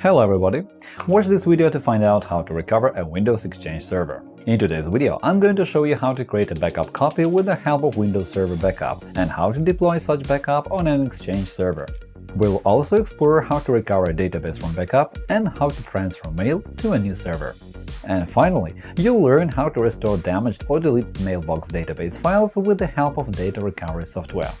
Hello everybody! Watch this video to find out how to recover a Windows Exchange server. In today's video, I'm going to show you how to create a backup copy with the help of Windows Server Backup and how to deploy such backup on an Exchange server. We'll also explore how to recover a database from backup and how to transfer mail to a new server. And finally, you'll learn how to restore damaged or deleted mailbox database files with the help of data recovery software.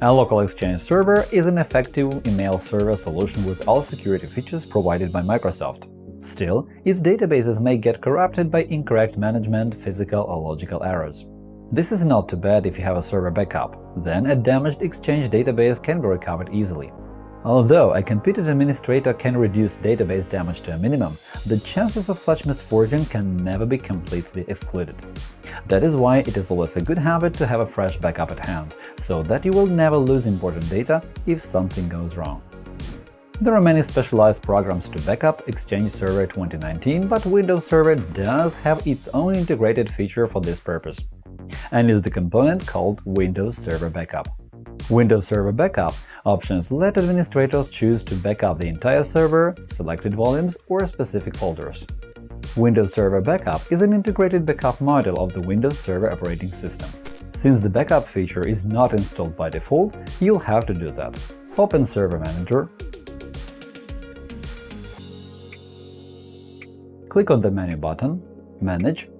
A local Exchange server is an effective email server solution with all security features provided by Microsoft. Still, its databases may get corrupted by incorrect management, physical or logical errors. This is not too bad if you have a server backup, then a damaged Exchange database can be recovered easily. Although a competent administrator can reduce database damage to a minimum, the chances of such misfortune can never be completely excluded. That is why it is always a good habit to have a fresh backup at hand, so that you will never lose important data if something goes wrong. There are many specialized programs to backup Exchange Server 2019, but Windows Server does have its own integrated feature for this purpose, and is the component called Windows Server Backup. Windows Server Backup options let administrators choose to backup the entire server, selected volumes, or specific folders. Windows Server Backup is an integrated backup module of the Windows Server operating system. Since the backup feature is not installed by default, you'll have to do that. Open Server Manager, click on the menu button, Manage,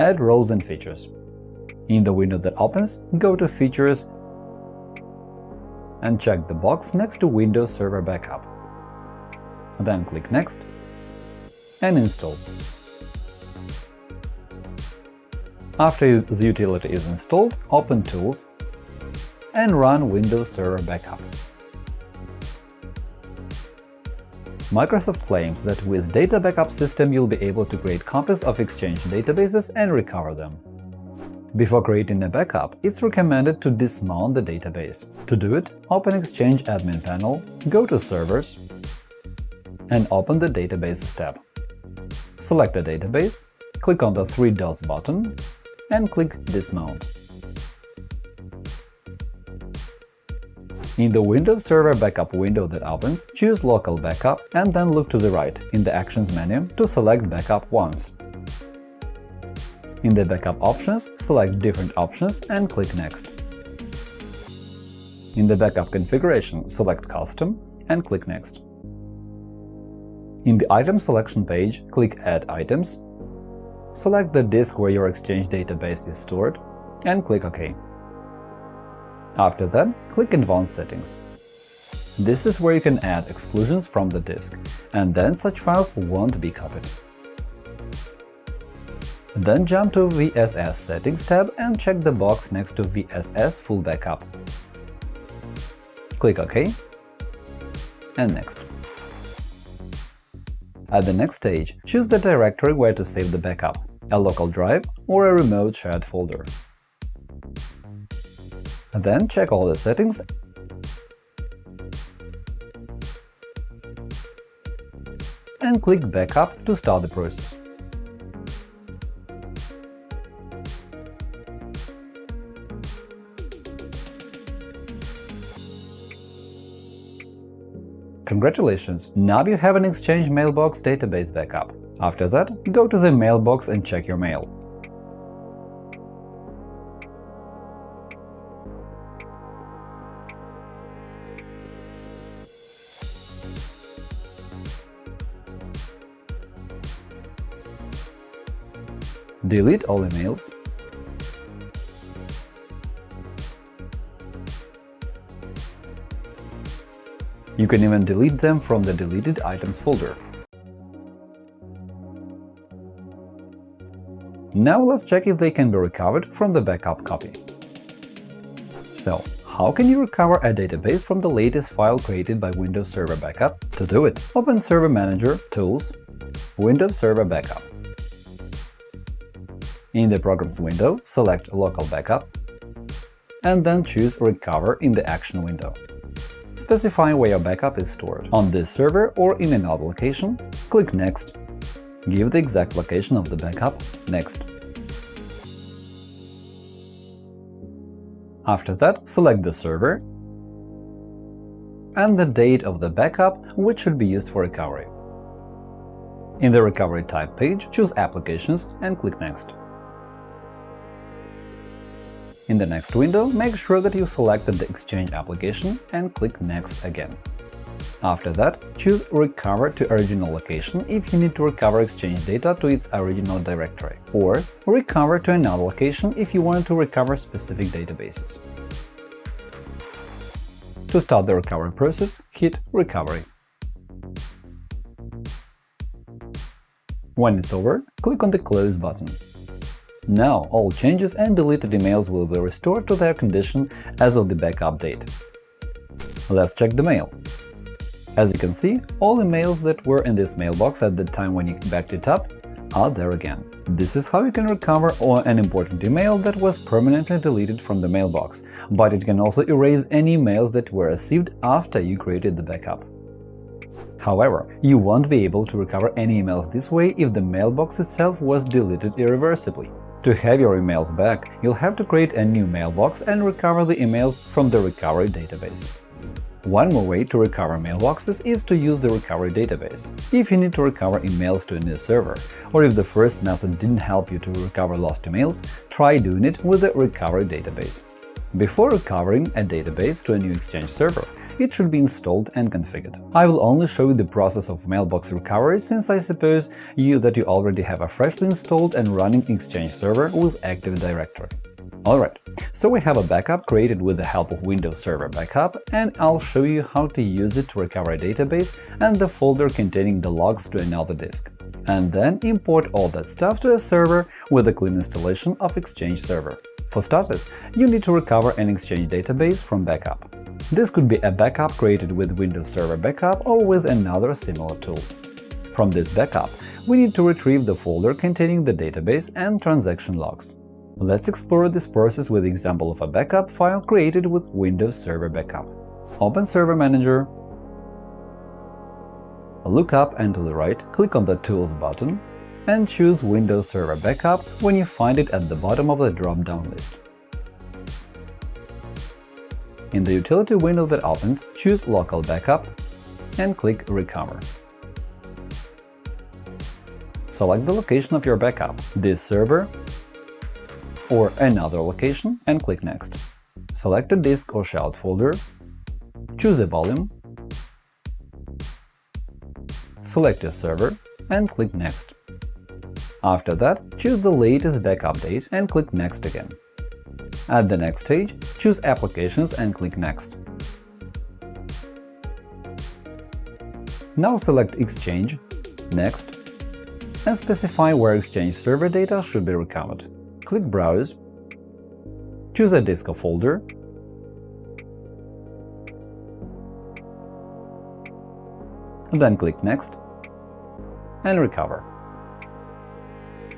add roles and features. In the window that opens, go to Features and check the box next to Windows Server Backup. Then click Next and install. After the utility is installed, open Tools and run Windows Server Backup. Microsoft claims that with Data Backup System you'll be able to create copies of Exchange databases and recover them. Before creating a backup, it's recommended to dismount the database. To do it, open Exchange Admin Panel, go to Servers, and open the Databases tab. Select a database, click on the three dots button, and click Dismount. In the Windows Server Backup window that opens, choose Local Backup and then look to the right in the Actions menu to select Backup once. In the Backup options, select Different options and click Next. In the Backup configuration, select Custom and click Next. In the Item selection page, click Add items, select the disk where your Exchange database is stored, and click OK. After that, click Advanced Settings. This is where you can add exclusions from the disk, and then such files won't be copied. Then jump to VSS Settings tab and check the box next to VSS Full Backup. Click OK and Next. At the next stage, choose the directory where to save the backup – a local drive or a remote shared folder. Then check all the settings and click Backup to start the process. Congratulations! Now you have an Exchange Mailbox database backup. After that, go to the mailbox and check your mail. Delete all emails You can even delete them from the Deleted Items folder. Now let's check if they can be recovered from the backup copy. So, how can you recover a database from the latest file created by Windows Server Backup? To do it, open Server Manager, Tools, Windows Server Backup. In the Programs window, select Local Backup, and then choose Recover in the Action window. Specify where your backup is stored – on this server or in another location, click Next. Give the exact location of the backup – Next. After that, select the server and the date of the backup, which should be used for recovery. In the Recovery Type page, choose Applications and click Next. In the next window, make sure that you selected the Exchange application and click Next again. After that, choose Recover to original location if you need to recover Exchange data to its original directory, or Recover to another location if you want to recover specific databases. To start the recovery process, hit Recovery. When it's over, click on the Close button. Now all changes and deleted emails will be restored to their condition as of the backup date. Let's check the mail. As you can see, all emails that were in this mailbox at the time when you backed it up are there again. This is how you can recover an important email that was permanently deleted from the mailbox, but it can also erase any emails that were received after you created the backup. However, you won't be able to recover any emails this way if the mailbox itself was deleted irreversibly. To have your emails back, you'll have to create a new mailbox and recover the emails from the recovery database. One more way to recover mailboxes is to use the recovery database. If you need to recover emails to a new server, or if the first method didn't help you to recover lost emails, try doing it with the recovery database. Before recovering a database to a new Exchange server, it should be installed and configured. I will only show you the process of mailbox recovery since I suppose you that you already have a freshly installed and running Exchange server with Active Directory. Alright, so we have a backup created with the help of Windows Server Backup, and I'll show you how to use it to recover a database and the folder containing the logs to another disk, and then import all that stuff to a server with a clean installation of Exchange Server. For starters, you need to recover an Exchange database from backup. This could be a backup created with Windows Server Backup or with another similar tool. From this backup, we need to retrieve the folder containing the database and transaction logs. Let's explore this process with the example of a backup file created with Windows Server Backup. Open Server Manager, look up and to the right, click on the Tools button and choose Windows Server Backup when you find it at the bottom of the drop-down list. In the utility window that opens, choose Local Backup and click Recover. Select the location of your backup – this server or another location and click Next. Select a disk or child folder, choose a volume, select a server and click Next. After that, choose the latest backup date and click Next again. At the next stage, choose Applications and click Next. Now select Exchange, Next, and specify where Exchange server data should be recovered click Browse, choose a disk or folder, then click Next and Recover.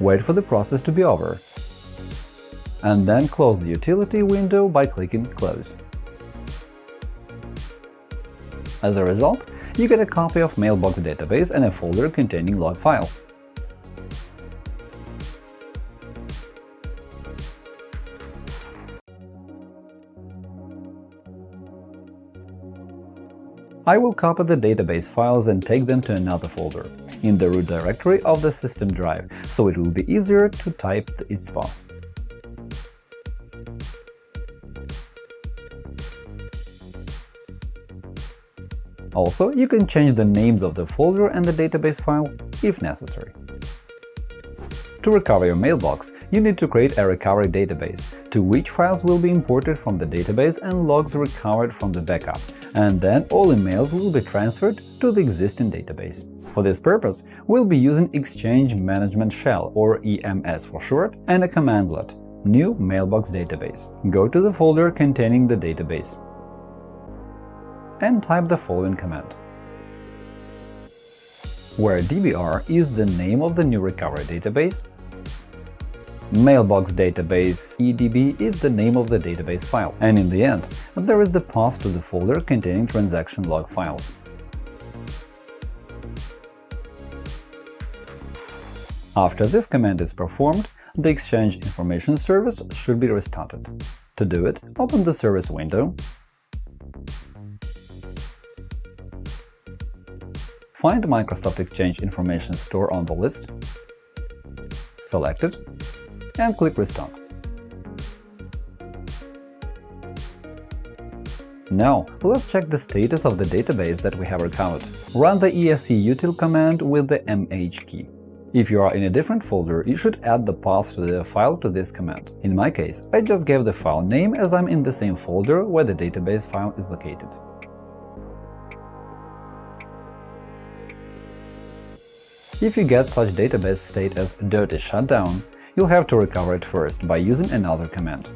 Wait for the process to be over, and then close the utility window by clicking Close. As a result, you get a copy of Mailbox database and a folder containing log files. I will copy the database files and take them to another folder, in the root directory of the system drive, so it will be easier to type its path. Also, you can change the names of the folder and the database file if necessary. To recover your mailbox, you need to create a recovery database, to which files will be imported from the database and logs recovered from the backup, and then all emails will be transferred to the existing database. For this purpose, we'll be using Exchange Management Shell, or EMS for short, and a commandlet – New Mailbox Database. Go to the folder containing the database and type the following command where DBR is the name of the new recovery database, Mailbox database. EDB is the name of the database file, and in the end, there is the path to the folder containing transaction log files. After this command is performed, the Exchange Information Service should be restarted. To do it, open the Service window, find Microsoft Exchange Information Store on the list, select it, and click Restart. Now, let's check the status of the database that we have recovered. Run the eseutil command with the mh key. If you are in a different folder, you should add the path to the file to this command. In my case, I just gave the file name as I'm in the same folder where the database file is located. If you get such database state as dirty shutdown, you'll have to recover it first by using another command.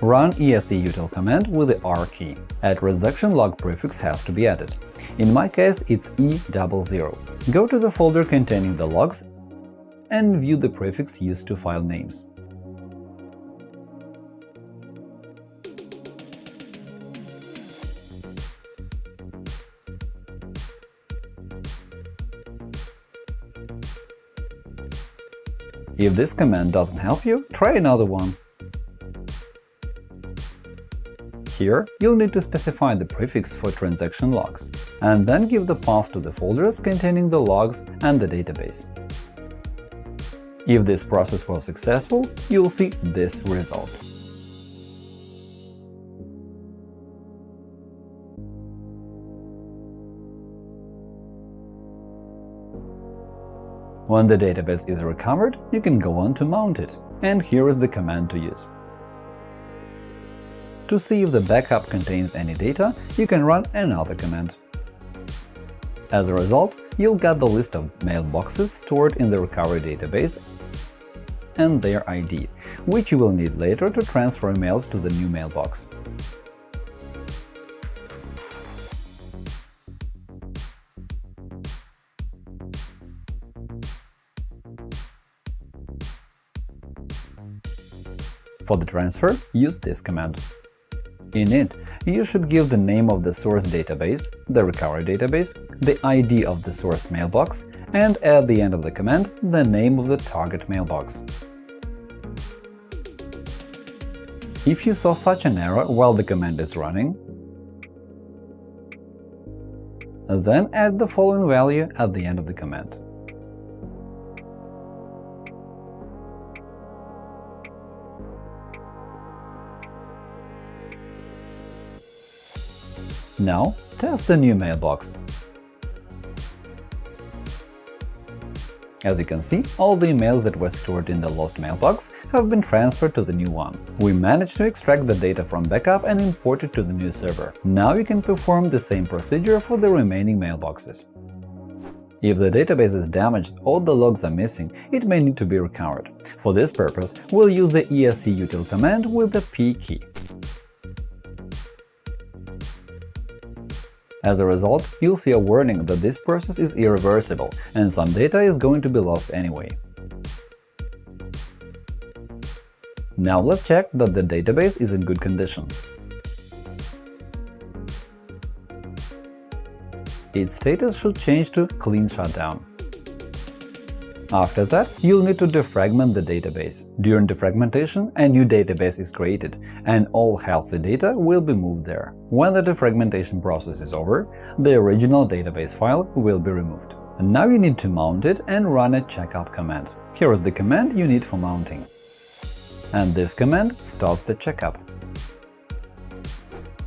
Run eseutil command with the R key. A transaction log prefix has to be added. In my case, it's E00. Go to the folder containing the logs and view the prefix used to file names. If this command doesn't help you, try another one. Here, you'll need to specify the prefix for transaction logs, and then give the path to the folders containing the logs and the database. If this process was successful, you'll see this result. When the database is recovered, you can go on to mount it, and here is the command to use. To see if the backup contains any data, you can run another command. As a result, you'll get the list of mailboxes stored in the recovery database and their ID, which you will need later to transfer emails to the new mailbox. For the transfer, use this command. In it, you should give the name of the source database, the recovery database, the ID of the source mailbox, and at the end of the command, the name of the target mailbox. If you saw such an error while the command is running, then add the following value at the end of the command. Now, test the new mailbox. As you can see, all the emails that were stored in the lost mailbox have been transferred to the new one. We managed to extract the data from backup and import it to the new server. Now you can perform the same procedure for the remaining mailboxes. If the database is damaged or the logs are missing, it may need to be recovered. For this purpose, we'll use the eseutil command with the p key. As a result, you'll see a warning that this process is irreversible and some data is going to be lost anyway. Now let's check that the database is in good condition. Its status should change to Clean Shutdown. After that, you'll need to defragment the database. During defragmentation, a new database is created, and all healthy data will be moved there. When the defragmentation process is over, the original database file will be removed. Now you need to mount it and run a checkup command. Here is the command you need for mounting. And this command starts the checkup.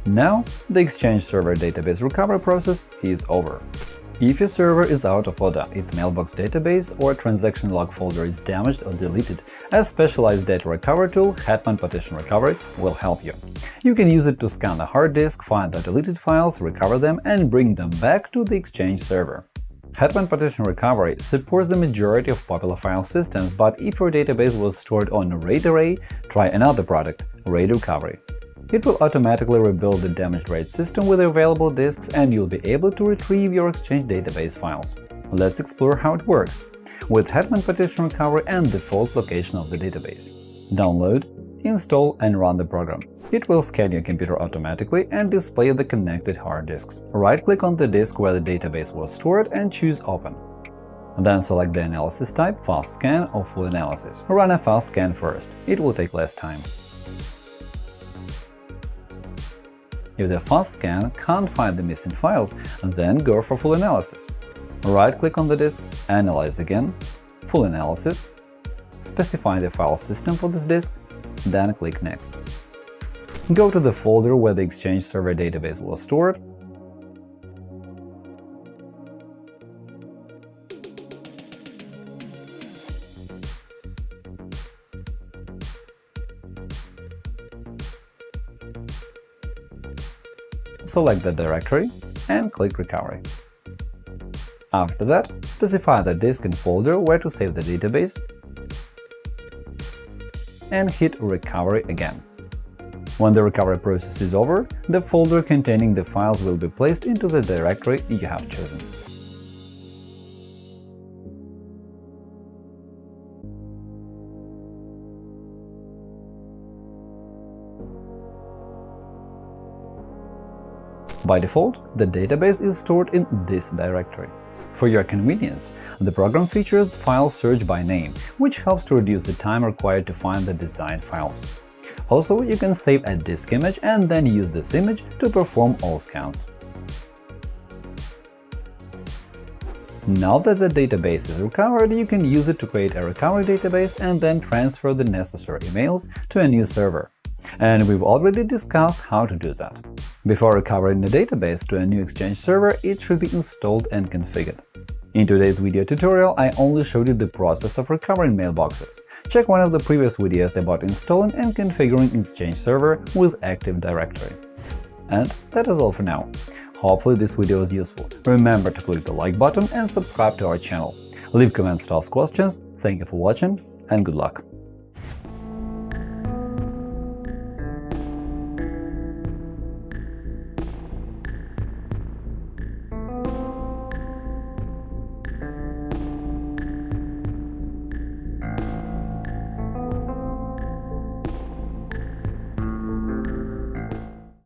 Now, the Exchange Server database recovery process is over. If your server is out of order, its mailbox database or transaction log folder is damaged or deleted, a specialized data recovery tool, Hetman Partition Recovery, will help you. You can use it to scan the hard disk, find the deleted files, recover them, and bring them back to the Exchange server. Hetman Partition Recovery supports the majority of popular file systems, but if your database was stored on a RAID array, try another product – RAID Recovery. It will automatically rebuild the damaged RAID system with available disks and you'll be able to retrieve your Exchange database files. Let's explore how it works with Hetman Partition Recovery and default location of the database. Download, install and run the program. It will scan your computer automatically and display the connected hard disks. Right-click on the disk where the database was stored and choose Open. Then select the analysis type – fast scan or full analysis. Run a fast scan first, it will take less time. If the fast scan can't find the missing files, then go for full analysis. Right-click on the disk, Analyze again, Full analysis, specify the file system for this disk, then click Next. Go to the folder where the Exchange Server database was stored select the directory and click Recovery. After that, specify the disk and folder where to save the database and hit Recovery again. When the recovery process is over, the folder containing the files will be placed into the directory you have chosen. By default, the database is stored in this directory. For your convenience, the program features File Search by Name, which helps to reduce the time required to find the desired files. Also, you can save a disk image and then use this image to perform all scans. Now that the database is recovered, you can use it to create a recovery database and then transfer the necessary emails to a new server. And we've already discussed how to do that. Before recovering the database to a new Exchange server, it should be installed and configured. In today's video tutorial, I only showed you the process of recovering mailboxes. Check one of the previous videos about installing and configuring Exchange Server with Active Directory. And that is all for now. Hopefully this video was useful. Remember to click the like button and subscribe to our channel. Leave comments to ask questions. Thank you for watching and good luck!